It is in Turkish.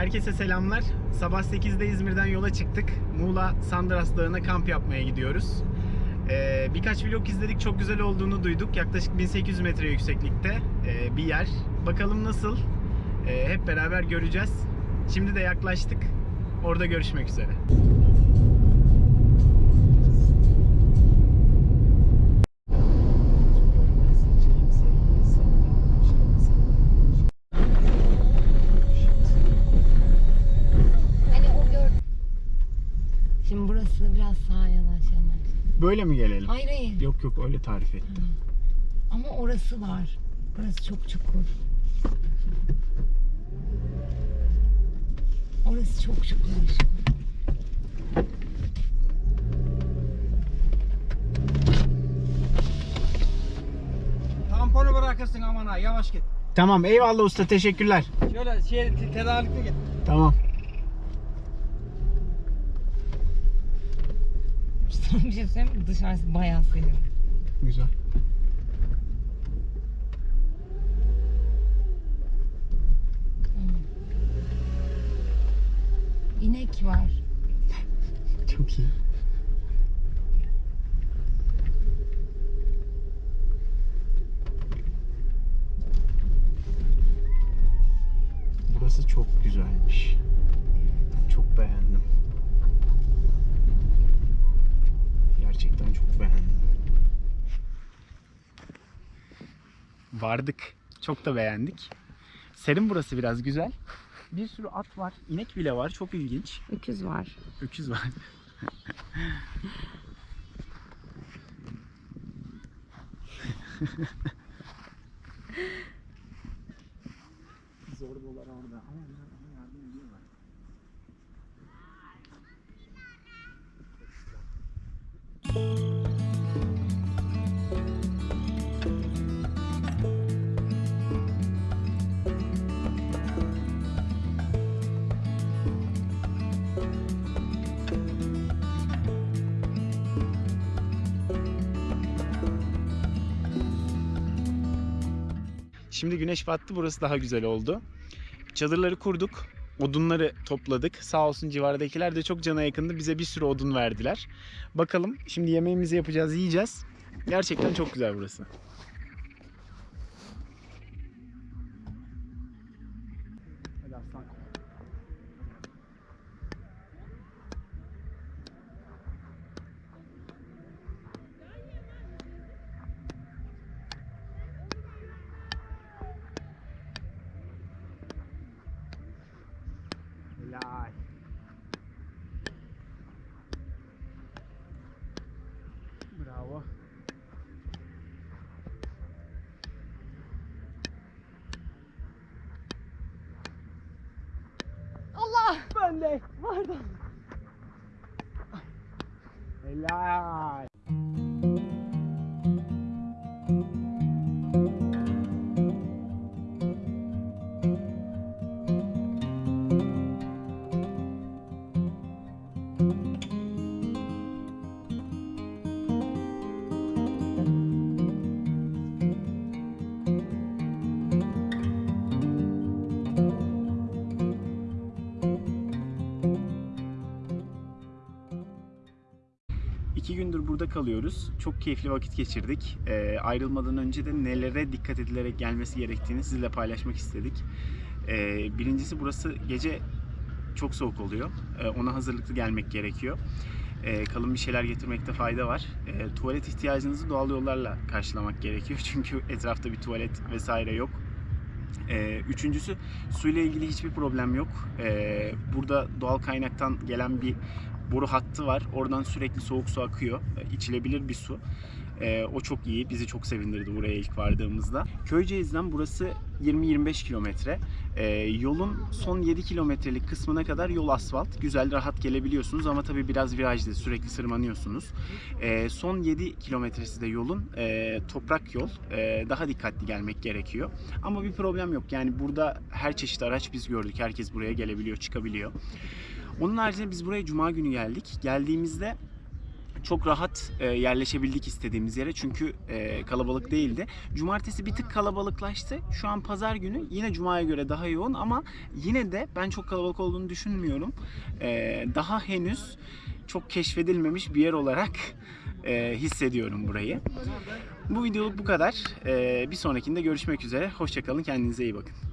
Herkese selamlar. Sabah 8'de İzmir'den yola çıktık. Muğla Sandras Dağı'na kamp yapmaya gidiyoruz. Ee, birkaç vlog izledik. Çok güzel olduğunu duyduk. Yaklaşık 1800 metre yükseklikte ee, bir yer. Bakalım nasıl? Ee, hep beraber göreceğiz. Şimdi de yaklaştık. Orada görüşmek üzere. Şimdi burası biraz sağa yanaş yanaş. Böyle mi gelelim? Hayır hayır. Yok yok öyle tarif ettim. Ama orası var. Burası çok çukur. Orası çok çukur. Tamponu bırakırsın aman ha yavaş git. Tamam eyvallah usta teşekkürler. Şöyle şey te- tedarikli git. Tamam. Sana bir şey söyleyeyim mi? Dışarısı bayağı serin. Güzel. İnek var. Çok iyi. Burası çok güzelmiş. Çok beğendim. Gerçekten çok beğendim. Vardık. Çok da beğendik. Serin burası biraz güzel. Bir sürü at var. inek bile var. Çok ilginç. Öküz var. Öküz var. Zorbalar orada ama Şimdi güneş battı burası daha güzel oldu. Çadırları kurduk. Odunları topladık. Sağ olsun civardakiler de çok cana yakındı. Bize bir sürü odun verdiler. Bakalım şimdi yemeğimizi yapacağız, yiyeceğiz. Gerçekten çok güzel burası. Helal. Bravo. Allah! Ben de. Pardon. Helal. İki gündür burada kalıyoruz. Çok keyifli vakit geçirdik. Ee, ayrılmadan önce de nelere dikkat edilerek gelmesi gerektiğini sizinle paylaşmak istedik. Ee, birincisi burası gece çok soğuk oluyor. Ee, ona hazırlıklı gelmek gerekiyor. Ee, kalın bir şeyler getirmekte fayda var. Ee, tuvalet ihtiyacınızı doğal yollarla karşılamak gerekiyor. Çünkü etrafta bir tuvalet vesaire yok. Ee, üçüncüsü suyla ilgili hiçbir problem yok. Burada doğal kaynaktan gelen bir boru hattı var. Oradan sürekli soğuk su akıyor. Ee, İçilebilir bir su. Ee, o çok iyi. Bizi çok sevindirdi buraya ilk vardığımızda. Köyceğiz'den burası 20-25 kilometre. Ee, yolun son 7 kilometrelik kısmına kadar yol asfalt. Güzel, rahat gelebiliyorsunuz ama tabii biraz virajlı. Sürekli sırmanıyorsunuz. Ee, son 7 kilometresi de yolun e, toprak yol. Ee, daha dikkatli gelmek gerekiyor. Ama bir problem yok. Yani burada her çeşit araç biz gördük. Herkes buraya gelebiliyor, çıkabiliyor. Onun haricinde biz buraya cuma günü geldik. Geldiğimizde çok rahat e, yerleşebildik istediğimiz yere çünkü e, kalabalık değildi. Cumartesi bir tık kalabalıklaştı. Şu an pazar günü yine cumaya göre daha yoğun ama yine de ben çok kalabalık olduğunu düşünmüyorum. E, daha henüz çok keşfedilmemiş bir yer olarak hissediyorum burayı. Bu videoluk bu kadar. Bir sonrakinde görüşmek üzere. Hoşçakalın. Kendinize iyi bakın.